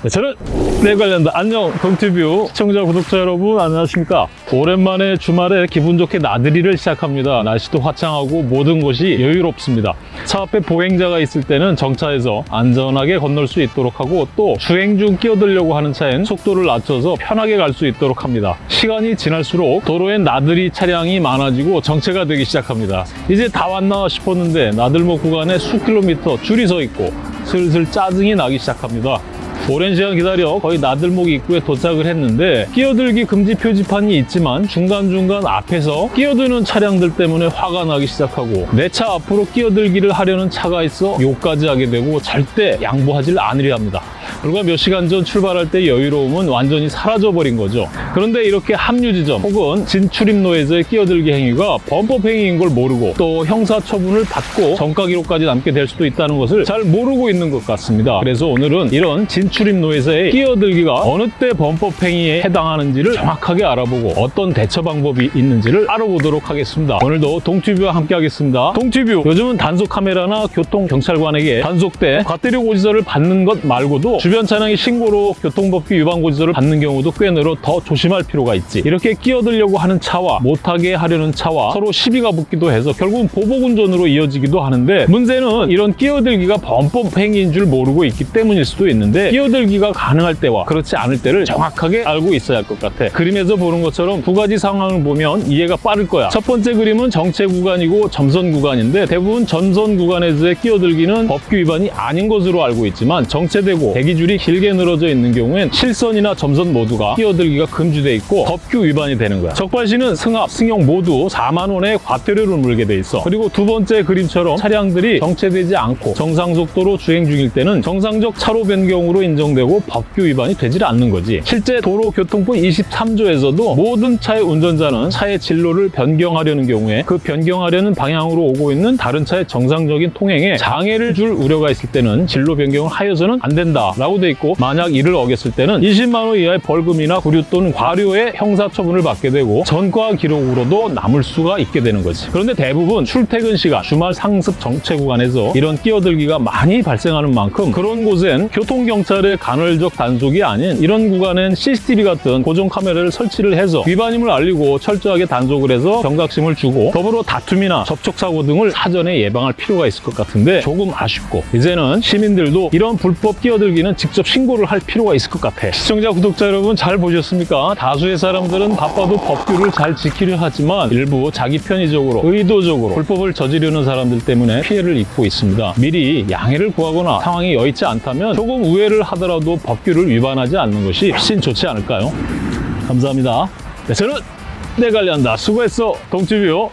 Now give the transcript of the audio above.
네, 저는 내 관련다 안녕 동티뷰 시청자 구독자 여러분 안녕하십니까? 오랜만에 주말에 기분 좋게 나들이를 시작합니다. 날씨도 화창하고 모든 것이 여유롭습니다. 차 앞에 보행자가 있을 때는 정차해서 안전하게 건널 수 있도록 하고 또 주행 중 끼어들려고 하는 차엔 속도를 낮춰서 편하게 갈 수 있도록 합니다. 시간이 지날수록 도로엔 나들이 차량이 많아지고 정체가 되기 시작합니다. 이제 다 왔나 싶었는데 나들목 구간에 수 킬로미터 줄이 서 있고 슬슬 짜증이 나기 시작합니다 오랜 시간 기다려 거의 나들목 입구에 도착을 했는데 끼어들기 금지 표지판이 있지만 중간중간 앞에서 끼어드는 차량들 때문에 화가 나기 시작하고 내 차 앞으로 끼어들기를 하려는 차가 있어 욕까지 하게 되고 절대 양보하지 않으려 합니다. 불과 몇 시간 전 출발할 때 여유로움은 완전히 사라져버린 거죠. 그런데 이렇게 합류 지점 혹은 진출입로에서의 끼어들기 행위가 범법 행위인 걸 모르고 또 형사처분을 받고 정가 기록까지 남게 될 수도 있다는 것을 잘 모르고 있는 것 같습니다. 그래서 오늘은 이런 진출입로에서의 끼어들기가 어느 때 범법 행위에 해당하는지를 정확하게 알아보고 어떤 대처 방법이 있는지를 알아보도록 하겠습니다. 오늘도 동튜브와 함께 하겠습니다. 동튜브 요즘은 단속 카메라나 교통 경찰관에게 단속돼 과태료 고지서를 받는 것 말고도 주변 차량의 신고로 교통법규 위반 고지서를 받는 경우도 꽤 늘어 더 조심 할 필요가 있지. 이렇게 끼어들려고 하는 차와 못하게 하려는 차와 서로 시비가 붙기도 해서 결국은 보복운전으로 이어지기도 하는데 문제는 이런 끼어들기가 범법 행위인 줄 모르고 있기 때문일 수도 있는데 끼어들기가 가능할 때와 그렇지 않을 때를 정확하게 알고 있어야 할 것 같아. 그림에서 보는 것처럼 두 가지 상황을 보면 이해가 빠를 거야. 첫 번째 그림은 정체 구간이고 점선 구간인데 대부분 점선 구간에서의 끼어들기는 법규 위반이 아닌 것으로 알고 있지만 정체되고 대기줄이 길게 늘어져 있는 경우엔 실선이나 점선 모두가 끼어들기가 금 지돼 있고 법규 위반이 되는 거야. 적발시는 승합, 승용 모두 4만 원의 과태료를 물게 돼 있어. 그리고 두 번째 그림처럼 차량들이 정체되지 않고 정상 속도로 주행 중일 때는 정상적 차로 변경으로 인정되고 법규 위반이 되질 않는 거지. 실제 도로교통법 23조에서도 모든 차의 운전자는 차의 진로를 변경하려는 경우에 그 변경하려는 방향으로 오고 있는 다른 차의 정상적인 통행에 장애를 줄 우려가 있을 때는 진로 변경을 하여서는 안 된다라고 돼 있고 만약 이를 어겼을 때는 20만 원 이하의 벌금이나 구류 또는 과료의 형사처분을 받게 되고 전과 기록으로도 남을 수가 있게 되는 거지. 그런데 대부분 출퇴근 시간, 주말 상습 정체 구간에서 이런 끼어들기가 많이 발생하는 만큼 그런 곳엔 교통경찰의 간헐적 단속이 아닌 이런 구간엔 CCTV 같은 고정 카메라를 설치를 해서 위반임을 알리고 철저하게 단속을 해서 경각심을 주고 더불어 다툼이나 접촉사고 등을 사전에 예방할 필요가 있을 것 같은데 조금 아쉽고 이제는 시민들도 이런 불법 끼어들기는 직접 신고를 할 필요가 있을 것 같아. 시청자, 구독자 여러분 잘 보셨습니까? 다수의 사람들은 바빠도 법규를 잘 지키려 하지만 일부 자기 편의적으로 의도적으로 불법을 저지르는 사람들 때문에 피해를 입고 있습니다. 미리 양해를 구하거나 상황이 여의치 않다면 조금 우회를 하더라도 법규를 위반하지 않는 것이 훨씬 좋지 않을까요? 감사합니다. 네, 저는 내 관리한다. 수고했어, 동치뷰.